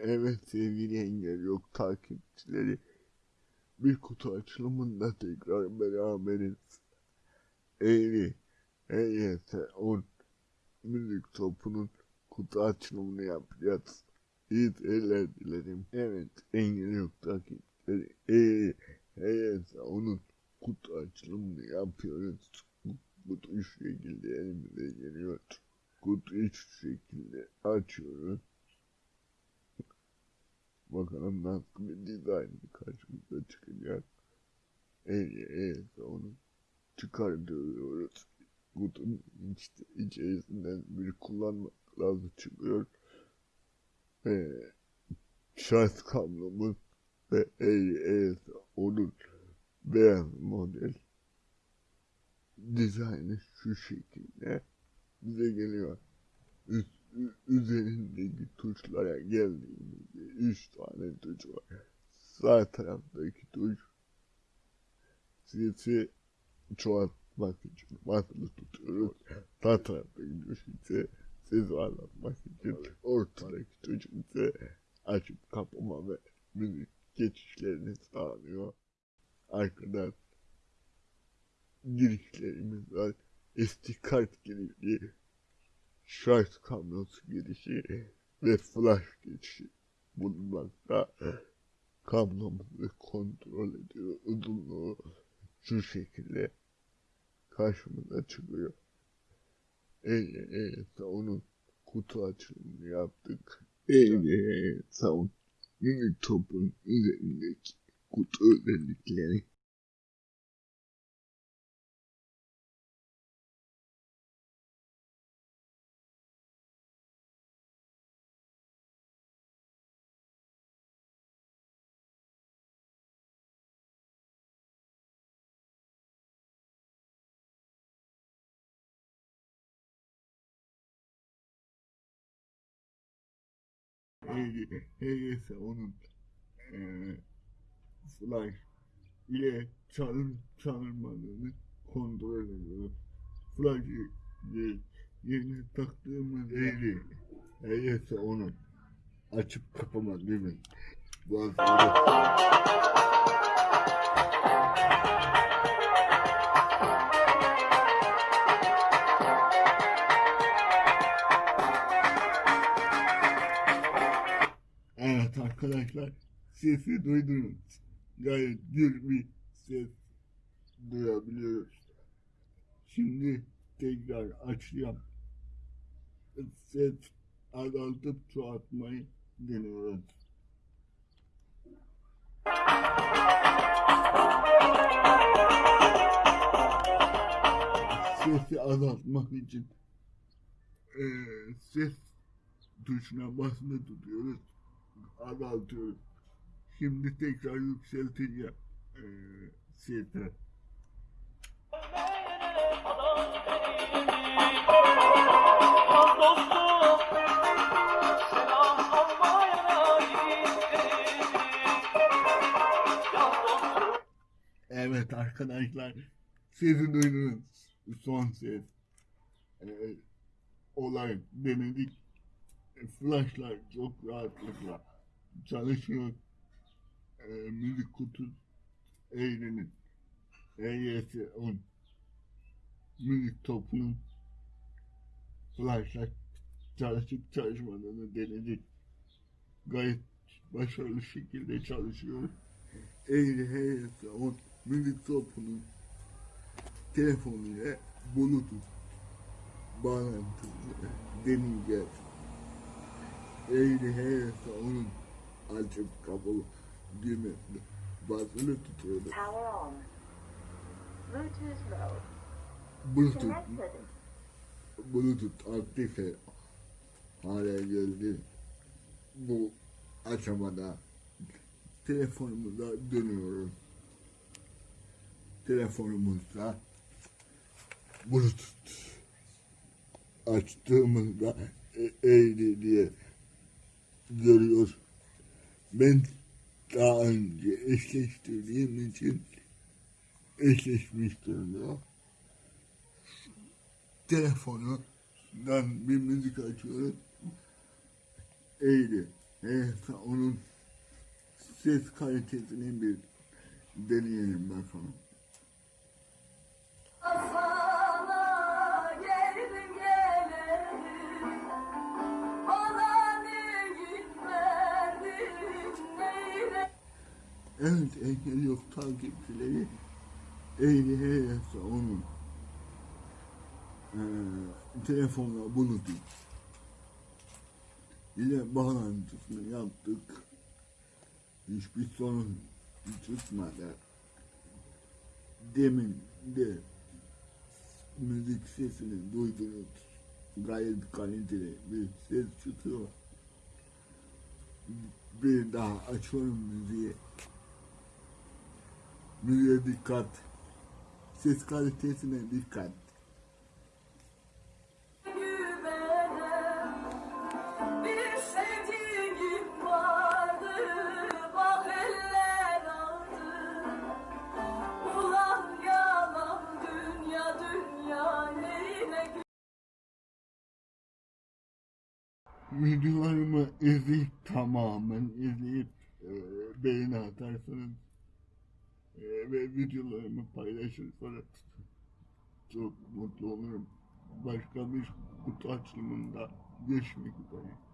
Evet sevgili engel yok takipçileri. Bir kutu açılımında tekrar beraberiz. Eğri, EYS 10 müzik topunun kutu açılımını yapacağız. İyi seyirler dilerim. Evet engel yok takipçileri. Eğri, bakalım nasıl bir dizayn karşımıza çıkacak. Evet, evet onu çıkartıyoruz. Kutunun işte içerisinden bir kullanma kılavuz çıkıyor. Ee, şans kablomuz ve AES onun beyaz model dizaynı şu şekilde bize geliyor. Üst, üzerindeki tuşlara geldiğimiz 3 tane tuş var. Sağ taraftaki tuş sesi çoğaltmak için basılı tutuyoruz. Sağ taraftaki tuş ise sesi anlatmak için ortadaki tuş ise açıp kapama ve müzik geçişlerini sağlıyor. Arkadan girişlerimiz var. Estikart girişi, şarj kablosu girişi ve flash geçişi bulunmakta. Kablomuzu kontrol ediyor. Uzunluğu şu şekilde karşımıza çıkıyor. Evet, onun kutu açılımını yaptık. Evet, sound minik topun üzerindeki kutu özellikleri HGS onun eee flash ile çalın çalınmadığını kontrol ediyor. Flash'ı ye- yerine taktığımız yeri HGS onun açıp kapama değil mi? Bu arkadaşlar sesi duydunuz. Gayet gür bir ses duyabiliyoruz. Şimdi tekrar açacağım. Ses azaltıp çoğaltmayı deniyoruz. Sesi azaltmak için eee, ses tuşuna basılı tutuyoruz azaltıyoruz. Şimdi tekrar yükselteceğim eee sesi. Evet arkadaşlar sesi duydunuz. Son ses. Ee, olay denedik. E, Flashlar çok rahatlıkla çalışıyor. Ee, müzik kutu eğlenin. EYS 10 müzik topunun flashlar çalışıp çalışmadığını denedik. Gayet başarılı şekilde çalışıyor. EYS 10 müzik topunun telefonuyla Bluetooth bağlantısını deneyeceğiz. EYS 10'un açıp kapalı düğmesini basılı tutuyoruz. Power on. Bluetooth mode. Bluetooth. Bluetooth aktif hale geldi. Bu aşamada telefonumuza dönüyoruz. Telefonumuzda Bluetooth açtığımızda eğri diye görüyor. Ben daha önce eşleştirdiğim için eşleşmiş durumda telefonundan bir müzik açıyoruz. Eğri. Neyse onun ses kalitesini bir deneyelim bakalım. Evet engel yok takipçileri ehliyse onun eee telefonla bulup ile bağlantısını yaptık. Hiçbir sorun çıkmadı. Demin de müzik sesini duydunuz. Gayet kaliteli bir ses çıkıyor. Bir daha açıyorum müziği. Müziğe dikkat. Ses kalitesine dikkat. Videolarımı izleyip tamamen izleyip e, beğeni atarsanız ve videolarımı paylaşırsanız çok mutlu olurum. Başka bir kutu açılımında görüşmek üzere.